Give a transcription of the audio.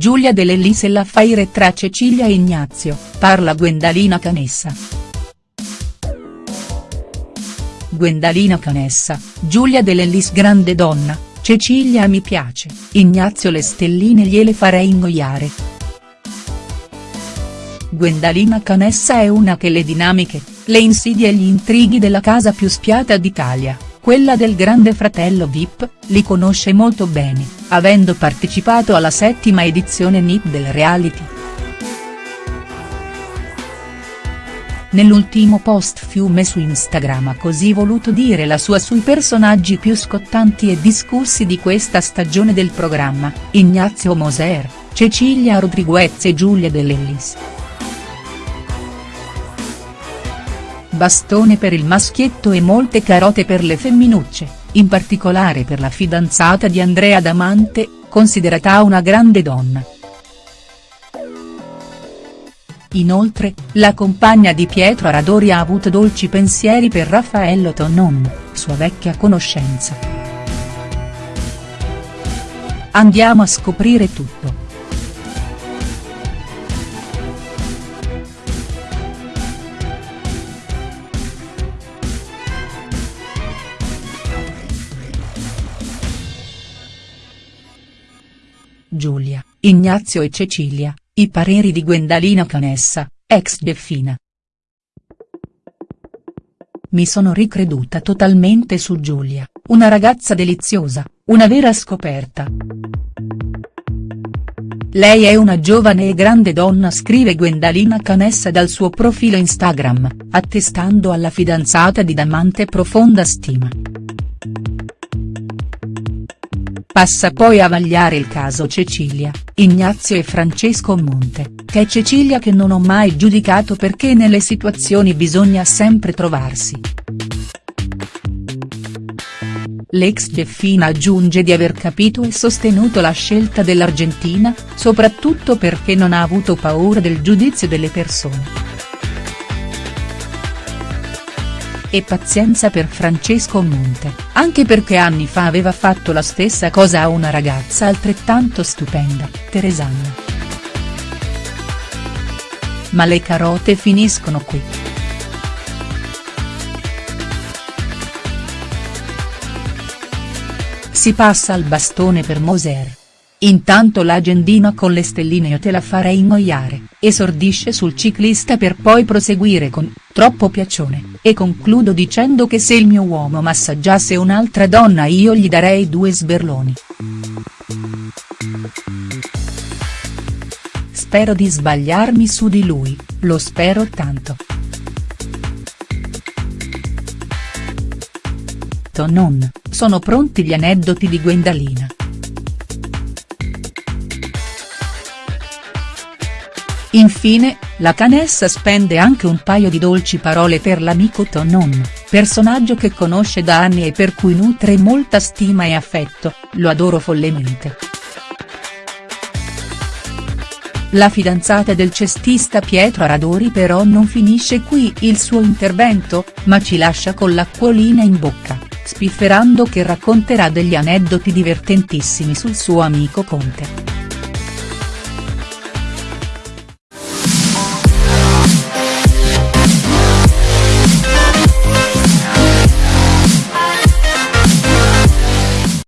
Giulia Dell'Ellis e l'affaire tra Cecilia e Ignazio, parla Gwendalina Canessa. Gwendalina Canessa, Giulia Dell'Ellis grande donna, Cecilia mi piace, Ignazio le stelline gliele farei ingoiare. Gwendalina Canessa è una che le dinamiche, le insidie e gli intrighi della casa più spiata d'Italia, quella del grande fratello Vip, li conosce molto bene, avendo partecipato alla settima edizione NIP del reality. Nell'ultimo post fiume su Instagram ha così voluto dire la sua sui personaggi più scottanti e discussi di questa stagione del programma, Ignazio Moser, Cecilia Rodriguez e Giulia Dell'Ellis. Bastone per il maschietto e molte carote per le femminucce, in particolare per la fidanzata di Andrea Damante, considerata una grande donna. Inoltre, la compagna di Pietro Aradori ha avuto dolci pensieri per Raffaello Tonon, sua vecchia conoscenza. Andiamo a scoprire tutto. Giulia, Ignazio e Cecilia, i pareri di Gwendalina Canessa, ex Deffina. Mi sono ricreduta totalmente su Giulia, una ragazza deliziosa, una vera scoperta. Lei è una giovane e grande donna scrive Gwendalina Canessa dal suo profilo Instagram, attestando alla fidanzata di Damante profonda stima. Passa poi a vagliare il caso Cecilia, Ignazio e Francesco Monte, che è Cecilia che non ho mai giudicato perché nelle situazioni bisogna sempre trovarsi. L'ex Jeffina aggiunge di aver capito e sostenuto la scelta dell'Argentina, soprattutto perché non ha avuto paura del giudizio delle persone. E pazienza per Francesco Monte, anche perché anni fa aveva fatto la stessa cosa a una ragazza altrettanto stupenda, Teresanna. Ma le carote finiscono qui. Si passa al bastone per Moser. Intanto l'agendina con le stelline io te la farei ingoiare, esordisce sul ciclista per poi proseguire con, troppo piacione, e concludo dicendo che se il mio uomo massaggiasse un'altra donna io gli darei due sberloni. Spero di sbagliarmi su di lui, lo spero tanto. Non, sono pronti gli aneddoti di Gwendalina. Infine, la Canessa spende anche un paio di dolci parole per l'amico Tonon, personaggio che conosce da anni e per cui nutre molta stima e affetto, lo adoro follemente. La fidanzata del cestista Pietro Aradori però non finisce qui il suo intervento, ma ci lascia con l'acquolina in bocca, spifferando che racconterà degli aneddoti divertentissimi sul suo amico Conte.